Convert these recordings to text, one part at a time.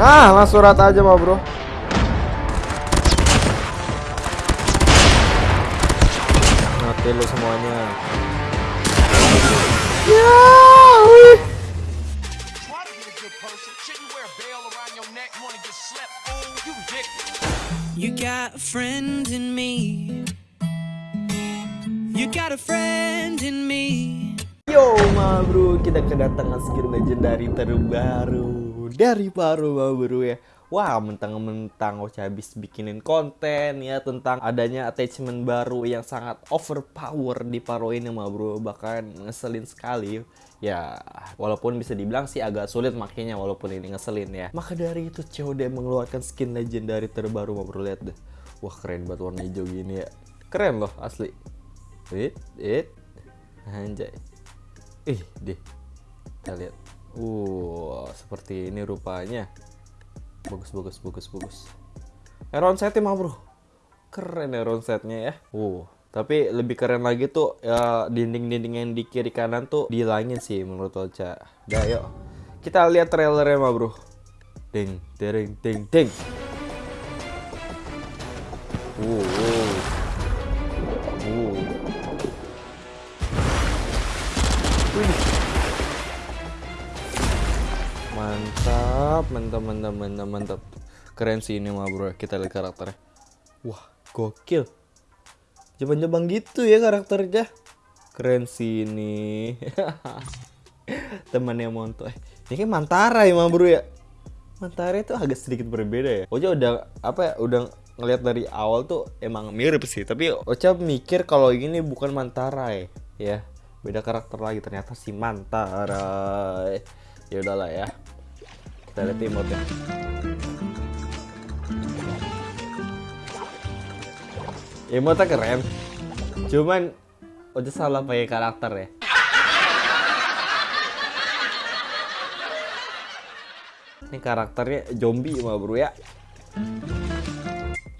Nah, langsung rata aja mah, Bro. Mati lu semuanya. Ya. You got a friend in me. You got a friend in me. Yo, ma bro, kita kedatangan skin legendary terbaru dari ma bro ya. Wah, mentang-mentang Ocha habis bikinin konten ya tentang adanya attachment baru yang sangat overpower di Paro ini ma bro. Bahkan ngeselin sekali. Ya, walaupun bisa dibilang sih agak sulit makainya walaupun ini ngeselin ya. Maka dari itu COD mengeluarkan skin legendary terbaru ma bro, lihat deh. Wah, keren banget warna hijau gini ya. Keren loh asli. It, it. Anjay. Ih, deh. Kita lihat. Uh, seperti ini rupanya. Bagus, bagus, bagus, bagus. Heron setnya mah, Bro. Keren Heron setnya ya. Uh, tapi lebih keren lagi tuh ya dinding-dinding yang di kiri kanan tuh dihilangin sih menurut Ocha. Dah, yuk. Kita lihat trailernya mah, Bro. Ding, ding, ding, ding. Uh. Mantap, mantap, mantap, mantap, mantap. Keren sih ini mah bro, kita lihat karakternya. Wah, gokil. Jepang-jepang gitu ya karakternya. Keren sih ini. Temannya Monto. Eh, ini kayak Mantara ya mah bro ya. Mantara itu agak sedikit berbeda ya. Ocha udah apa ya, udah ngelihat dari awal tuh emang mirip sih, tapi Ocha mikir kalau ini bukan Mantara ya. Ya, beda karakter lagi ternyata si Mantara. Ya udahlah ya. Lihat emote ya. Emote keren. Cuman udah salah pakai karakter ya. Ini karakternya zombie mah bro ya.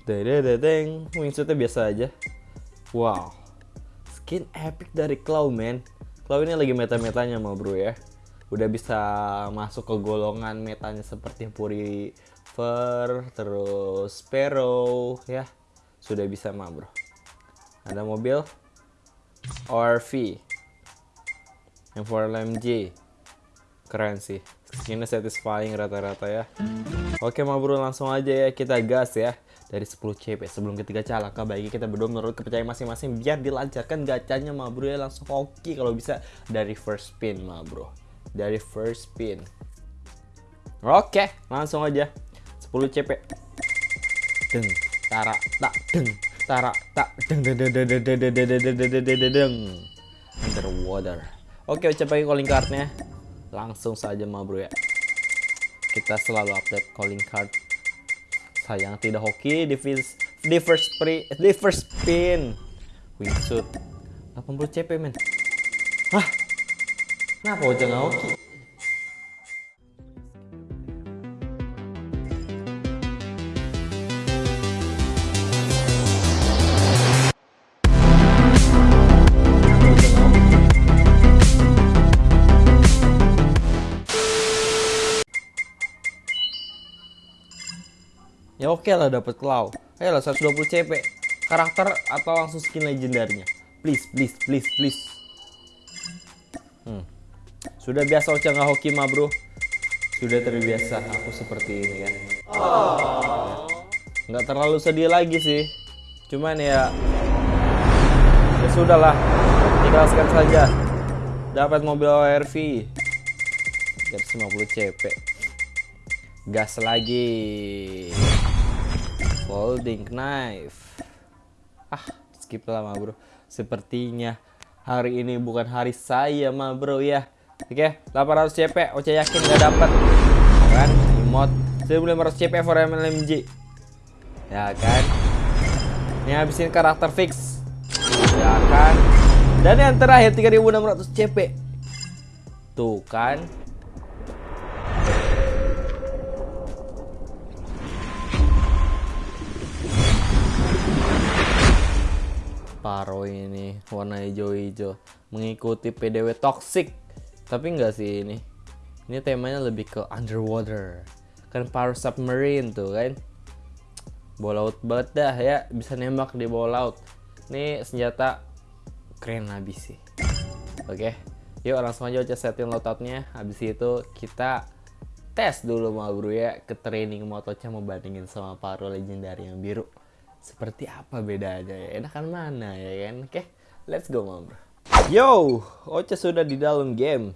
Dededeng, wingsuitnya biasa aja. Wow, skin epic dari Claw man. Claw ini lagi meta-metanya mah bro ya. Udah bisa masuk ke golongan metanya seperti Puri Fur, terus Sparrow ya. Sudah bisa mah bro. Ada mobil? ORV yang 4LMG keren sih. Skinnya satisfying rata-rata ya. Oke ma bro langsung aja ya kita gas ya dari 10 CP sebelum ketiga calaka bagi kita berdua menurut kepercayaan masing-masing biar dilancarkan gacanya ma bro ya. Langsung hoki kalau bisa dari first spin ma bro dari first spin oke langsung aja 10 CP deng tara tak deng tara tak deng deng deng deng deng deng deng deng deng deng deng deng underwater oke pakai calling cardnya langsung saja ma bro ya kita selalu update calling card sayang tidak hoki di first di first pre di first spin wingsuit 80 CP men hah kenapa udah nggak hoki Ya oke lah dapat claw. Ayolah 120 CP. Karakter atau langsung skin legendarnya. Please, please, please, please. Hmm. Sudah biasa Ocha nggak hoki mah bro. Sudah terbiasa aku seperti ini kan. Nggak terlalu sedih lagi sih. Cuman ya, ya sudahlah. Ikhlaskan saja. Dapat mobil ORV. 350 CP. Gas lagi folding knife ah skip lah ma bro sepertinya hari ini bukan hari saya ma bro ya oke 800 CP Ocha yakin gak dapat kan emot 1500 CP for MLMG ya kan? Ini habisin karakter fix. Ya kan? Dan yang terakhir 3600 CP tuh kan? Paro ini warna hijau-hijau. Mengikuti PDW toxic tapi enggak sih ini. Ini temanya lebih ke underwater. Kan power submarine tuh kan? Bawah laut banget dah ya. Bisa nembak di bawah laut ini senjata keren habis sih. Oke yuk langsung aja Ocha setting loadoutnya habis itu kita tes dulu mau bro ya ke training motonya mau bandingin sama paro legendary yang biru. Seperti apa bedanya ya? Enakan mana ya kan? Oke let's go mau bro yo Ocha sudah di dalam game.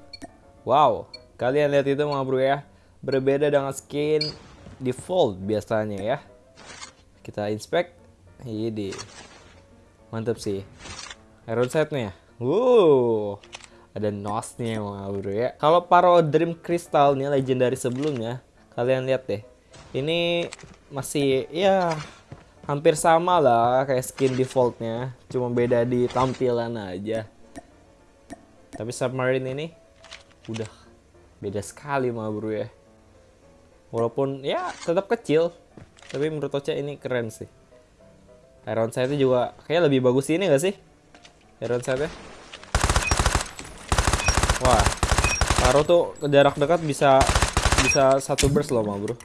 Wow kalian lihat itu mau bro ya. Berbeda dengan skin default biasanya ya. Kita inspect. Ini. Mantap sih. Iron set nih wow ada nosnya mga bro ya. Kalau paro dream crystal nih legendary sebelumnya kalian lihat deh. Ini masih ya hampir sama lah kayak skin defaultnya. Cuma beda di tampilan aja tapi submarine ini udah beda sekali mga bro ya. Walaupun ya tetap kecil. Tapi menurut Ocha ini keren sih. Iron Sight juga kayak lebih bagus ini gak sih? Iron Sight wah Taro tuh ke jarak dekat bisa bisa satu burst loh mah bro.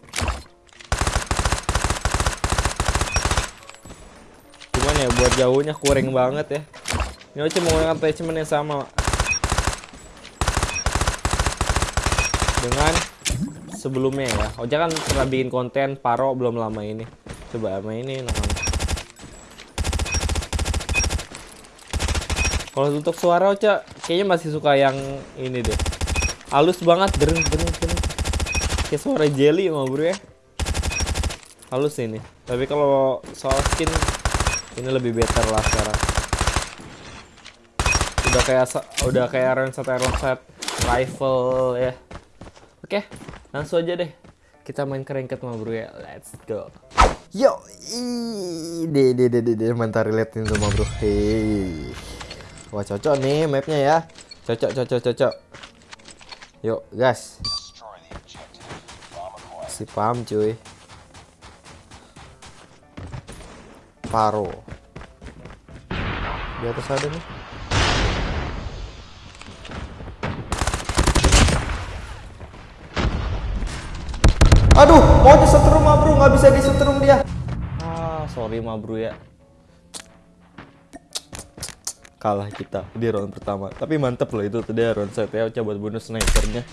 Cuman ya buat jauhnya kurang banget ya. Ini Ocha menggunakan attachment yang sama dengan sebelumnya ya. Oja kan pernah bikin konten paro belum lama ini. Coba sama ini namanya. Kalau untuk suara Ocha kayaknya masih suka yang ini deh. Halus banget, dering dering dering. Kayak suara jelly mau bro ya. Halus ini. Tapi kalau soal skin ini lebih better lah sekarang. Udah kayak udah kayak Iron Set rifle ya. Oke, langsung aja deh. Kita main ke ranked mah bro ya. Let's go. Yo, deh deh deh deh mantar relate itu mah bro. Hei. Wah cocok nih mapnya ya. Cocok cocok cocok. Yuk gas. Si paham cuy. Paro. Di atas ada nih. Aduh, maunya setrum mah bro, nggak bisa disetrum dia. Ah, sorry mah bro ya. Kalah kita di round pertama. Tapi mantep loh itu tadi round set ya, coba bonus snipernya.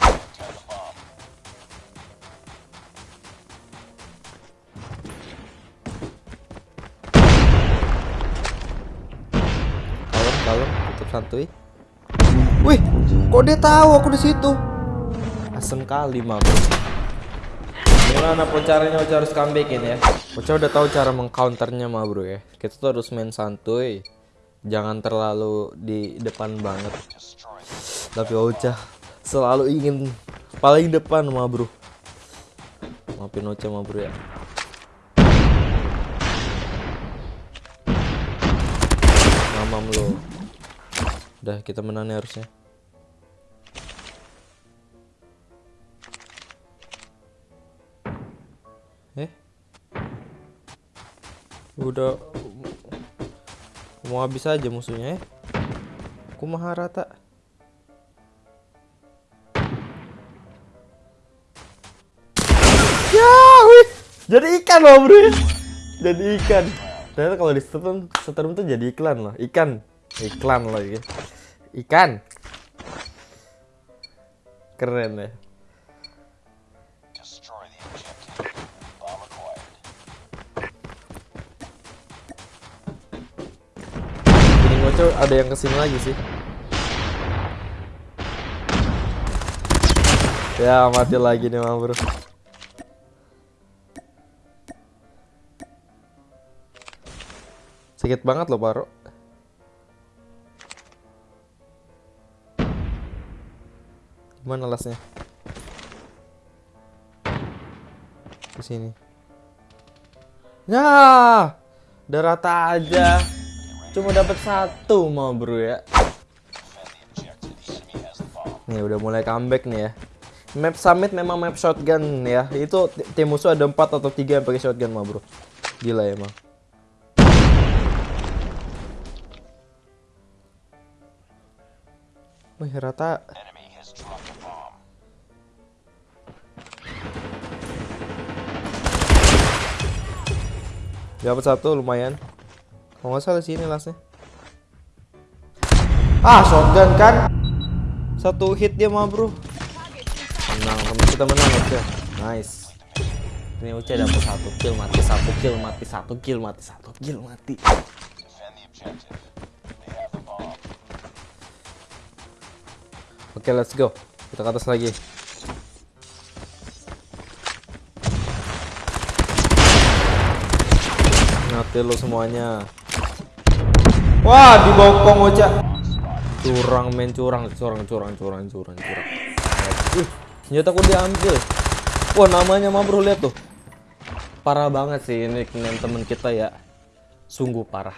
Kalem, kalem, tutup santuy. Wih, kok dia tahu aku di situ? Asem kali mah bro. Gimana caranya Ocha harus comebackin ya? Ocha udah tahu cara mengcounternya mah bro ya. Kita tuh harus main santuy. Jangan terlalu di depan banget. Tapi Ocha selalu ingin paling depan mah bro. Maafin Ocha mah bro ya. Mamam lo. Udah kita menang nih harusnya Eh? Udah mau habis aja musuhnya ya. Kumaha rata. Ya, wih. Jadi ikan loh, Bro. Jadi ikan. Ternyata kalau di setrum, setrum tuh jadi iklan loh. Ikan. Iklan loh, ya. Ikan. Keren ya. Ngoco ada yang ke sini lagi sih. Ya mati lagi nih mah bro. Sakit banget loh Paro. Gimana lasnya? Di sini. Nah, udah rata aja. Cuma dapat satu mau bro ya. Nih udah mulai comeback nih ya. Map Summit memang map shotgun ya. Itu tim musuh ada 4 atau 3 yang pakai shotgun mau bro. Gila ya, emang. Ya, Wih, rata. Dapat satu lumayan. Kalau nggak salah sini lastnya. Ah, shotgun kan? Satu hit dia mah, Bro. Menang, kita menang Ocha. Nice. Ini Ocha dapat satu kill, mati satu kill, mati satu kill, mati satu kill, mati. Oke, let's go. Kita ke atas lagi. Mati lo semuanya. Wah, dibokong Ocha. Curang main curang, curang, curang, curang, curang, curang. Wih, senjata aku diambil. Wah, namanya mah bro lihat tuh. Parah banget sih ini nickname temen kita ya. Sungguh parah.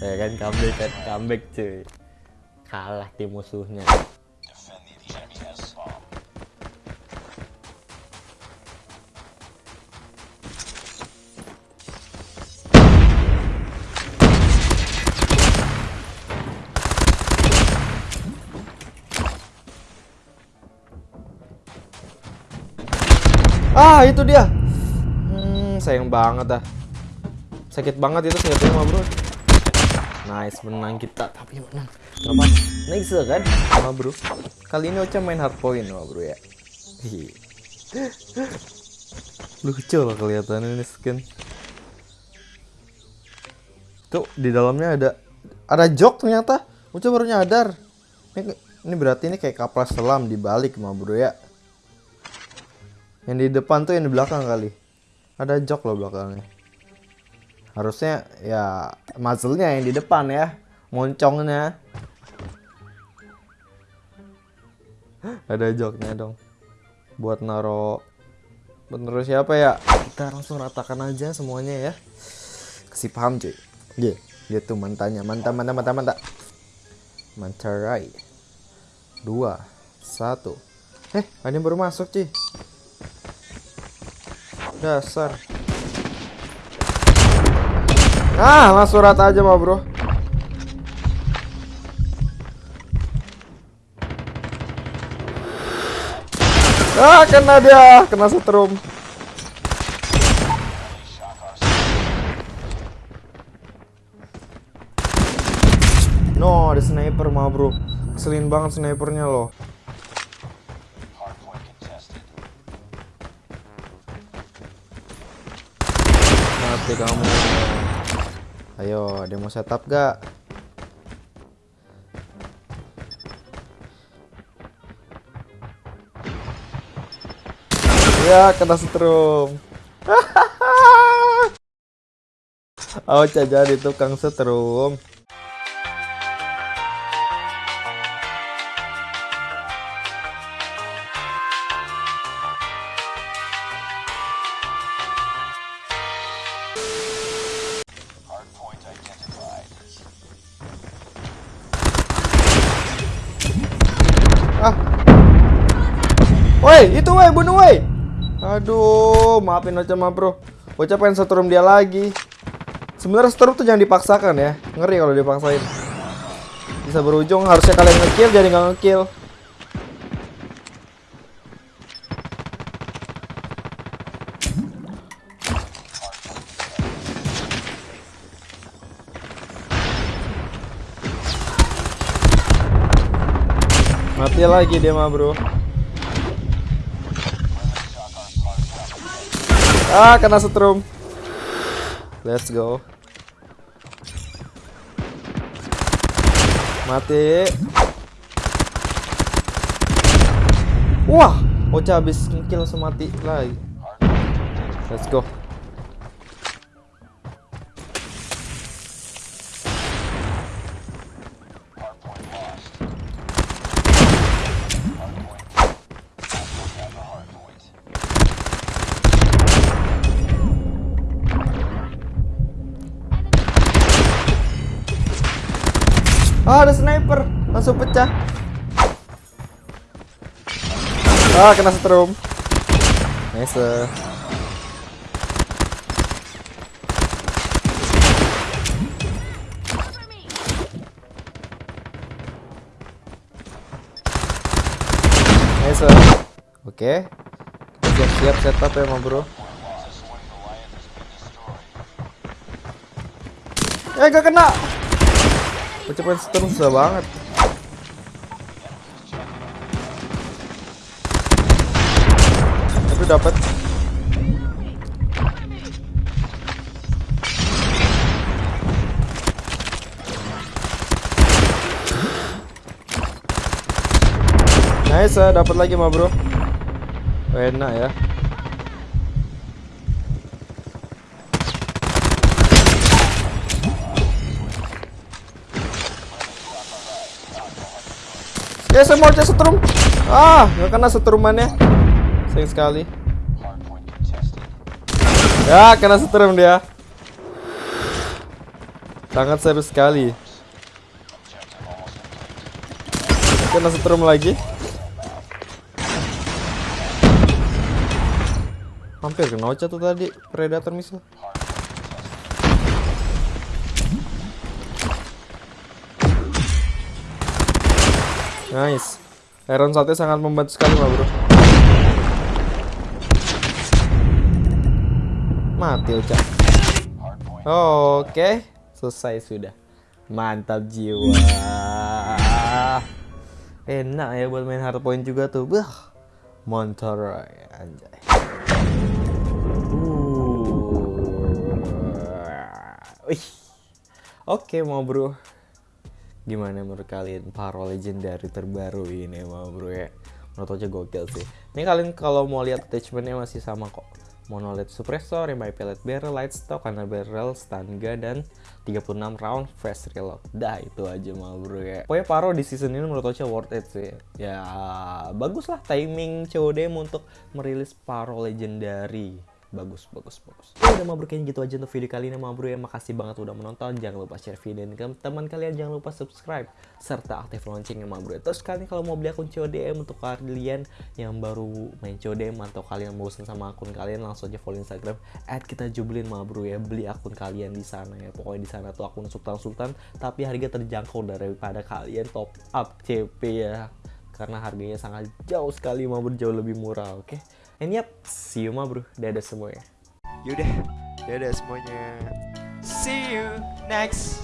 Ya kan comeback comeback cuy. Kalah tim musuhnya. Ah, itu dia. Hmm, sayang banget dah. Sakit banget itu senjatanya mah, Bro. Nice, menang kita, tapi menang. Gak apa Nice kan, sama Bro. Kali ini Ocha main hard point, mah, Bro ya. Hi. Lucu lah kelihatannya ini skin. Tuh, di dalamnya ada ada jok ternyata. Ocha baru nyadar. Ini, ini berarti ini kayak kapal selam dibalik, mah, Bro ya. Yang di depan tuh yang di belakang kali. Ada jok loh belakangnya. Harusnya ya muzzle-nya yang di depan ya. Moncongnya. Ada joknya dong. Buat naro naro siapa ya? Kita langsung ratakan aja semuanya ya. Kasih paham cuy. Ye, dia tuh mantannya. Mantan, mantan, mantan, mantan. Mantarai. Dua, satu. Eh, ada yang baru masuk cuy. Dasar. Ah, masuk rata aja mah, Bro. Ah, kena dia, kena setrum. No, ada sniper mah, Bro. Keselin banget snipernya loh. Kamu. Ayo ada mau setup gak ya kena setrum. Oh, jadi tukang setrum. Woi, itu woi, bunuh woi. Aduh, maafin Ocha mah, Bro. Ocha pengen setrum dia lagi. Sebenarnya setrum tuh jangan dipaksakan ya. Ngeri kalau dipaksain. Bisa berujung harusnya kalian ngekill jadi nggak ngekill. Mati lagi dia mah bro Ah kena setrum. Let's go. Mati. Wah Ocha habis ngekill langsung mati lagi. Let's go Ah, ada sniper. Langsung pecah. Ah, kena setrum. Nice. Nice. Oke. Kita siap-siap setup ya, ma bro. Eh gak kena. Kecepatan stun susah banget. Tapi dapat. Nice, dapat lagi mah bro. Enak ya. Ya saya mau setrum. Ah, nggak kena setrumannya. Sayang sekali. Ya, kena setrum dia. Sangat serius sekali. Kena setrum lagi. Hampir kena Ocha tuh tadi Predator missile. Nice. Iron Sate sangat membantu sekali, mah bro. Mati Ocha. Oke, selesai sudah. Mantap jiwa. Enak ya buat main hardpoint juga tuh. Bah. Monteroy anjay. Uh. Oke, mau bro. Gimana menurut kalian paro legendary terbaru ini mau bro ya? Menurut aja gokil sih. Ini kalian kalau mau lihat attachmentnya masih sama kok. Monolith suppressor, MI pellet barrel, light stock, corner barrel, stun gun, dan 36 round fast reload. Dah itu aja mau bro ya. Pokoknya paro di season ini menurut Ocha worth it sih. Ya bagus lah timing COD untuk merilis paro legendary bagus bagus bagus. Ya udah mau kayaknya gitu aja untuk video kali ini mau bro ya makasih banget udah menonton. Jangan lupa share video ini ke teman kalian. Jangan lupa subscribe serta aktif loncengnya mau bro terus kalian kalau mau beli akun CODM untuk kalian yang baru main CODM atau kalian bosan sama akun kalian langsung aja follow Instagram add kita jublin ya. Beli akun kalian di sana ya. Pokoknya di sana tuh akun Sultan Sultan tapi harga terjangkau daripada kalian top up CP ya. Karena harganya sangat jauh sekali mau jauh lebih murah oke? okay? And yep, see you ma bro. Dadah semuanya. Yaudah, dadah semuanya. See you next